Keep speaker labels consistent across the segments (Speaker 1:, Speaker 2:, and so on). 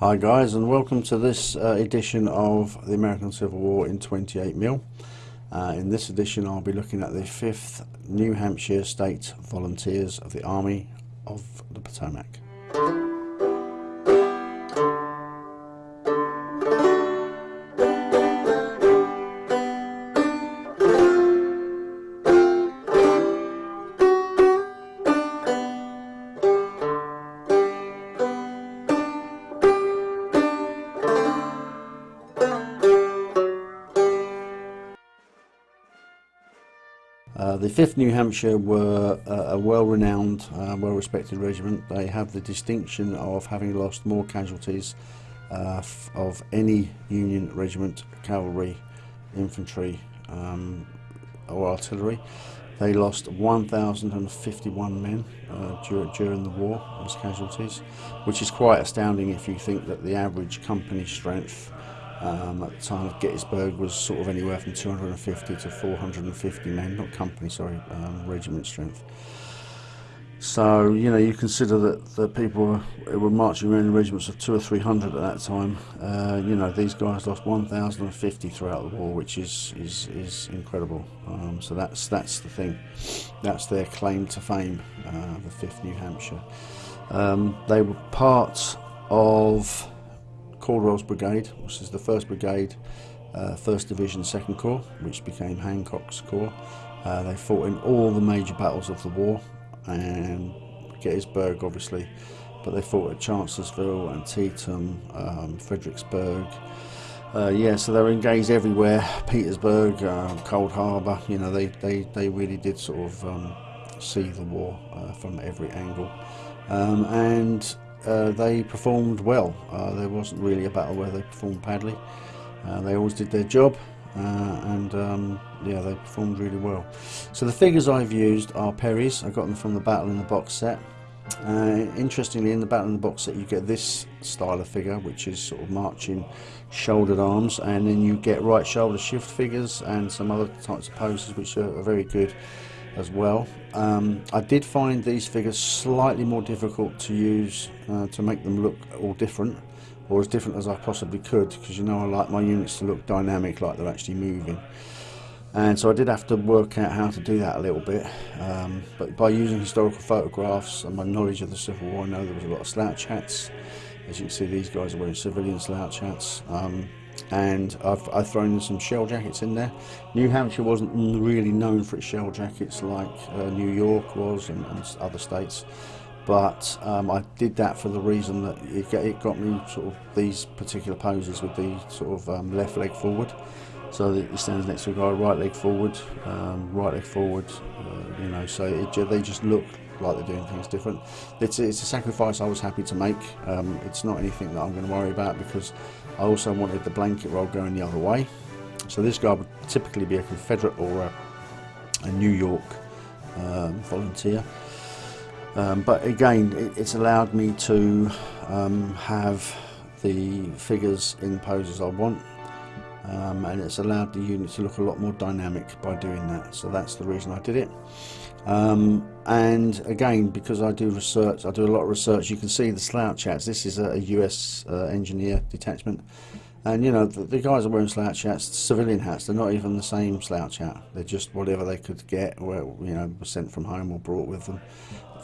Speaker 1: Hi guys and welcome to this uh, edition of the American Civil War in 28mm. Uh, in this edition I'll be looking at the 5th New Hampshire State Volunteers of the Army of the Potomac. The 5th New Hampshire were a well-renowned, uh, well-respected regiment. They have the distinction of having lost more casualties uh, of any Union regiment, cavalry, infantry um, or artillery. They lost 1,051 men uh, dur during the war as casualties, which is quite astounding if you think that the average company strength um, at the time of Gettysburg was sort of anywhere from 250 to 450 men, not company, sorry, um, regiment strength. So, you know, you consider that the people were, were marching around in regiments of two or three hundred at that time. Uh, you know, these guys lost 1,050 throughout the war, which is is, is incredible. Um, so that's that's the thing. That's their claim to fame, uh, the 5th New Hampshire. Um, they were part of Caldwell's Brigade, which is the 1st Brigade, uh, 1st Division, 2nd Corps, which became Hancock's Corps. Uh, they fought in all the major battles of the war, and Gettysburg obviously, but they fought at Chancellorsville, Antietam, um, Fredericksburg. Uh, yeah, so they were engaged everywhere, Petersburg, uh, Cold Harbor, you know, they, they, they really did sort of um, see the war uh, from every angle. Um, and uh, they performed well. Uh, there wasn't really a battle where they performed badly. Uh, they always did their job uh, and um, yeah, they performed really well. So the figures I've used are Perry's. I got them from the Battle in the Box set. Uh, interestingly, in the Battle in the Box set, you get this style of figure, which is sort of marching shouldered arms, and then you get right shoulder shift figures and some other types of poses, which are, are very good as well. Um, I did find these figures slightly more difficult to use uh, to make them look all different or as different as I possibly could because you know I like my units to look dynamic like they're actually moving. And so I did have to work out how to do that a little bit um, but by using historical photographs and my knowledge of the Civil War I know there was a lot of slouch hats. As you can see these guys are wearing civilian slouch hats. Um, and I've, I've, thrown in some shell jackets in there. New Hampshire wasn't really known for its shell jackets like uh, New York was and, and, other states but um, I did that for the reason that it, it, got me sort of these particular poses with the sort of um, left leg forward so that it stands next to a guy right leg forward um, right leg forward uh, you know so it, they just look like they're doing things different. It's, it's a sacrifice I was happy to make. Um, it's not anything that I'm going to worry about because I also wanted the blanket roll going the other way. So this guy would typically be a Confederate or a, a New York um, volunteer. Um, but again, it, it's allowed me to um, have the figures in poses I want. Um, and it's allowed the unit to look a lot more dynamic by doing that so that's the reason I did it um, and again because I do research I do a lot of research you can see the slouch hats this is a, US uh, engineer detachment. And you know the, the, guys are wearing slouch hats civilian hats they're not even the same slouch hat. They're just whatever they could get or you know sent from home or brought with them.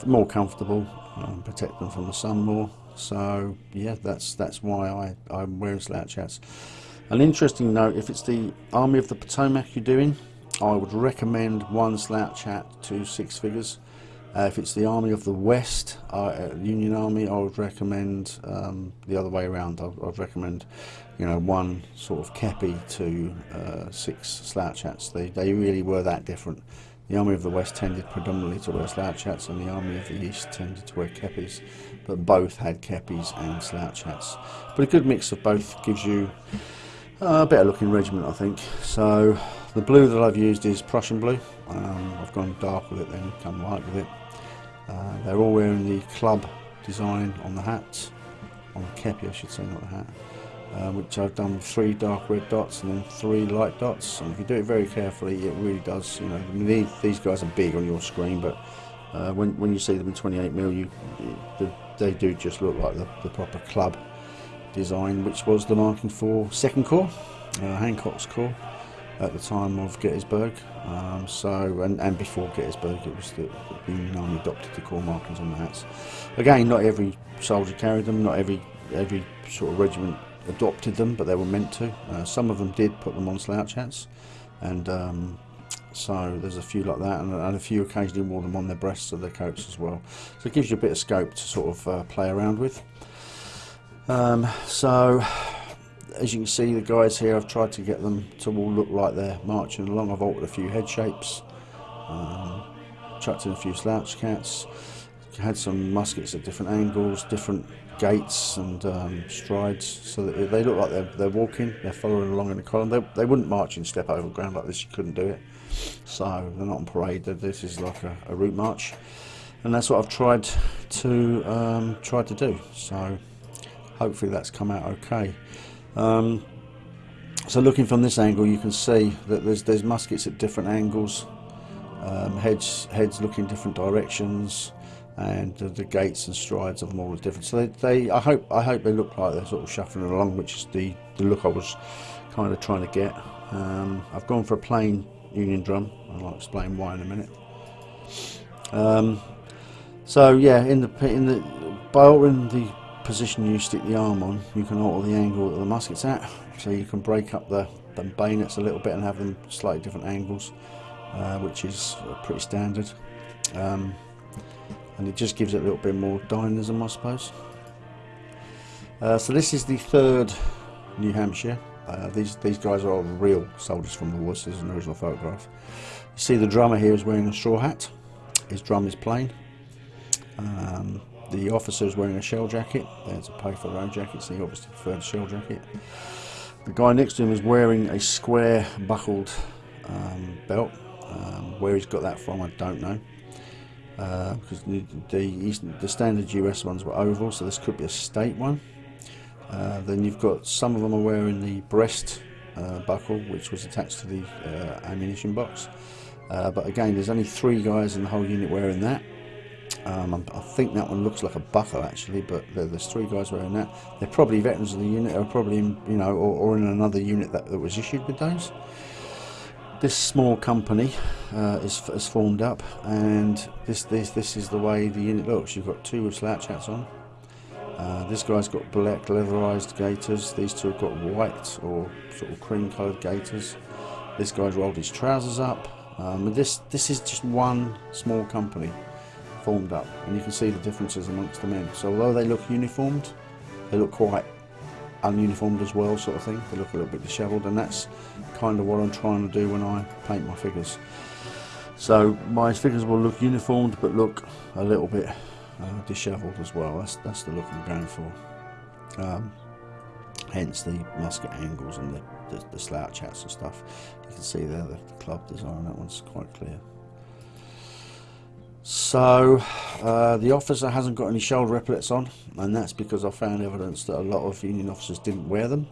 Speaker 1: More comfortable um, protect them from the sun more. So yeah that's that's why I, I'm wearing slouch hats. An interesting note if it's the Army of the Potomac you're doing I would recommend one slouch hat to six figures. Uh, if it's the Army of the West, uh, Union Army, I would recommend um, the other way around. I would recommend, you know, one sort of kepi to uh, six slouch hats. They, they really were that different. The Army of the West tended predominantly to wear slouch hats and the Army of the East tended to wear kepis, but both had kepis and slouch hats. But a good mix of both gives you a better looking regiment, I think. So the blue that I've used is Prussian blue. Um, I've gone dark with it then, come light with it. Uh, they're all wearing the club design on the hats, on the kepi I should say, not the hat. Uh, which I've done with three dark red dots and then three light dots. And if you do it very carefully, it really does. You know, these, these guys are big on your screen, but uh, when when you see them in 28 mm, you, they do just look like the, the proper club design, which was the marking for Second Corps, uh, Hancock's Corps, at the time of Gettysburg. Um, so, and, and before Gettysburg, it was the, the Union Army adopted the Corps markings on the hats. Again, not every soldier carried them, not every every sort of regiment adopted them, but they were meant to. Uh, some of them did put them on slouch hats, and um, so there's a few like that, and, and, a few occasionally wore them on their breasts of their coats as well. So it gives you a bit of scope to sort of uh, play around with. Um, so as you can see the guys here I've tried to get them to all look like they're marching along. I've altered a few head shapes um, chucked in a few slouch hats had some muskets at different angles different gaits and um, strides so that they look like they're, they're walking they're following along in the column. They, they wouldn't march in step over ground like this you couldn't do it. So they're not on parade this is like a, a route march. And that's what I've tried to um, try to do. So hopefully that's come out okay um, so looking from this angle you can see that there's there's muskets at different angles um, heads heads look in different directions and uh, the gaits and strides of them all are different. So they, they I hope I hope they look like they're sort of shuffling along which is the the look I was kind of trying to get. Um, I've gone for a plain union drum and I'll explain why in a minute. Um, so yeah in the in the by altering the position you stick the arm on, you can alter the angle that the musket's at. So you can break up the, the bayonets a little bit and have them slightly different angles, uh, which is pretty standard. Um, and it just gives it a little bit more dynamism, I suppose. Uh, so this is the third New Hampshire. Uh, these these guys are all real soldiers from the woods. This is an original photograph. You see the drummer here is wearing a straw hat. His drum is plain. Um, the officer is wearing a shell jacket. Had to pay for own jacket, so he obviously preferred a shell jacket. The guy next to him is wearing a square buckled um, belt. Um, where he's got that from, I don't know. Uh, because the, the, the, standard US ones were oval, so this could be a state one. Uh, then you've got some of them are wearing the breast uh, buckle, which was attached to the uh, ammunition box. Uh, but again, there's only three guys in the whole unit wearing that. Um, I think that one looks like a buckle actually, but there's three guys wearing that. They're probably veterans of the unit, or probably in, you know, or, or in another unit that, that, was issued with those. This small company uh, is, is formed up, and this this this is the way the unit looks. You've got two with slouch hats on. Uh, this guy's got black leatherized gaiters. These two have got white or sort of cream-coloured gaiters. This guy's rolled his trousers up. Um, this this is just one small company formed up and you can see the differences amongst the men. So although they look uniformed, they look quite ununiformed as well sort of thing. They look a little bit dishevelled and that's kind of what I'm trying to do when I paint my figures. So my figures will look uniformed but look a little bit uh, dishevelled as well. That's, that's the look I'm going for. Um, hence the musket angles and the, the, the, slouch hats and stuff. You can see there the, the club design, that one's quite clear. So uh, the officer hasn't got any shoulder epaulets on and that's because I found evidence that a lot of Union officers didn't wear them.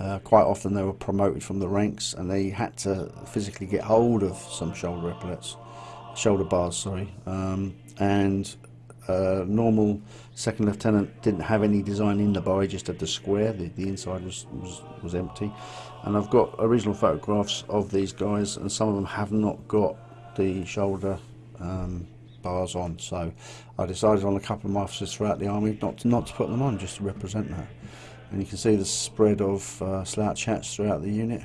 Speaker 1: Uh, quite often they were promoted from the ranks and they had to physically get hold of some shoulder epaulets, shoulder bars sorry, um, and uh, normal second lieutenant didn't have any design in the bar, he just had the square, the, the inside was, was, was empty. And I've got original photographs of these guys and some of them have not got the shoulder um, bars on. So I decided on a couple of my officers throughout the army not to, not to put them on, just to represent that. And you can see the spread of uh, slouch hats throughout the unit.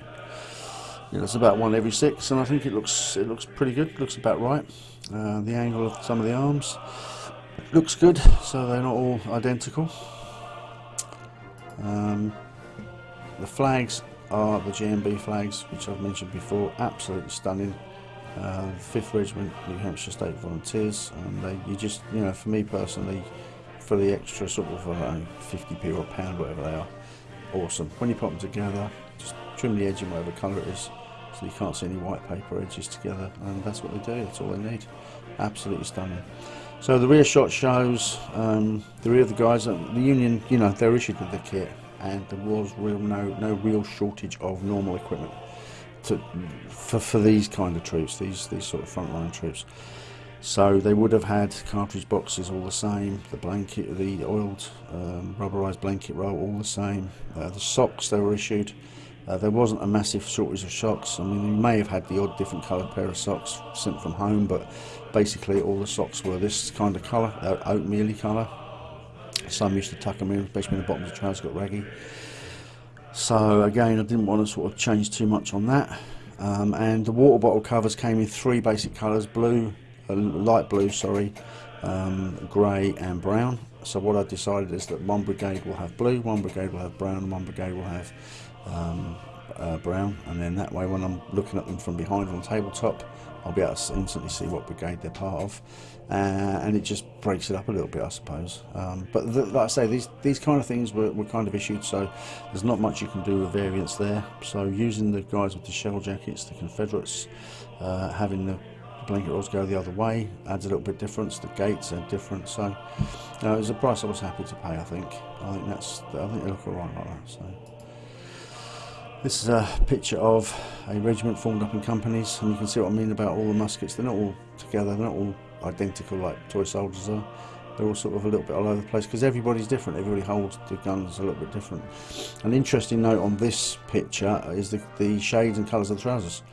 Speaker 1: It's about one every six, and I think it looks it looks pretty good. It looks about right. Uh, the angle of some of the arms looks good, so they're not all identical. Um, the flags are the GMB flags, which I've mentioned before. Absolutely stunning uh, 5th Regiment New Hampshire State Volunteers and they, you just you know for me personally for the extra sort of uh, 50p or a pound whatever they are awesome. When you put them together just trim the edge in whatever colour it is so you can't see any white paper edges together and that's what they do that's all they need. Absolutely stunning. So the rear shot shows um, the rear of the guys uh, the Union you know they're issued with the kit and there was real no no real shortage of normal equipment to, for, for these kind of troops, these these sort of frontline troops. So they would have had cartridge boxes all the same, the blanket, the oiled um, rubberized blanket roll all the same. Uh, the socks they were issued, uh, there wasn't a massive shortage of socks. I mean, you may have had the odd different coloured pair of socks sent from home, but basically all the socks were this kind of colour, uh, oatmealy colour. Some used to tuck them in, especially when the bottoms of trousers got raggy. So again, I didn't want to sort of change too much on that. Um, and the water bottle covers came in three basic colours, blue, uh, light blue, sorry, um, grey and brown. So what I decided is that one brigade will have blue, one brigade will have brown, and one brigade will have um, uh, brown. And then that way, when I'm looking at them from behind on the tabletop, I'll be able to instantly see what brigade they're part of. Uh, and it just breaks it up a little bit, I suppose. Um, but the, like I say, these these kind of things were, were kind of issued, so there's not much you can do with variants there. So using the guys with the shell jackets, the Confederates, uh, having the blanket rolls go the other way adds a little bit difference. The gaits are different, so uh, it was a price I was happy to pay. I think. I think that's. I think they look alright like that. So. This is a picture of a regiment formed up in companies, and you can see what I mean about all the muskets. They're not all together. They're not all identical like toy soldiers are. They're all sort of a little bit all over the place because everybody's different. Everybody holds the guns a little bit different. An interesting note on this picture is the, the shades and colours of the trousers.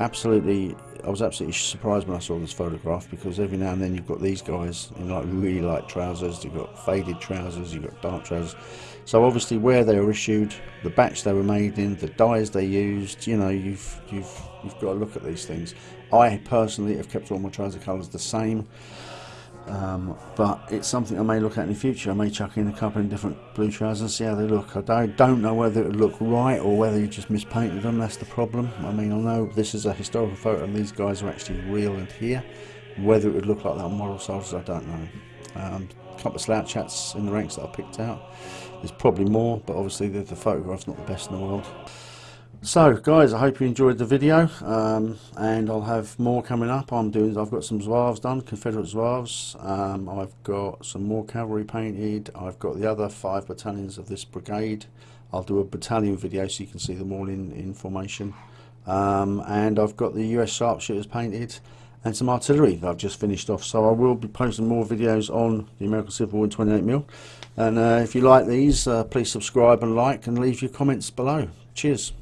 Speaker 1: Absolutely I was absolutely surprised when I saw this photograph because every now and then you've got these guys in like really light trousers, you've got faded trousers, you've got dark trousers. So obviously where they were issued, the batch they were made in, the dyes they used, you know, you've you've you've got to look at these things. I personally have kept all my trouser colours the same. Um, but it's something I may look at in the future. I may chuck in a couple of different blue trousers and see how they look. I don't, know whether it would look right or whether you just mispainted them. That's the problem. I mean, I know this is a historical photo and these guys are actually real and here. Whether it would look like that on model soldiers, I don't know. Um, a couple of slouch hats in the ranks that I picked out. There's probably more, but obviously the, the photograph's not the best in the world. So guys, I hope you enjoyed the video um, and I'll have more coming up. I'm doing, I've got some Zouaves done, Confederate Zouaves. Um, I've got some more cavalry painted. I've got the other five battalions of this brigade. I'll do a battalion video so you can see them all in, in formation. Um, and I've got the US sharpshooters painted and some artillery that I've just finished off. So I will be posting more videos on the American Civil War in 28mm. And uh, if you like these, uh, please subscribe and like and leave your comments below. Cheers.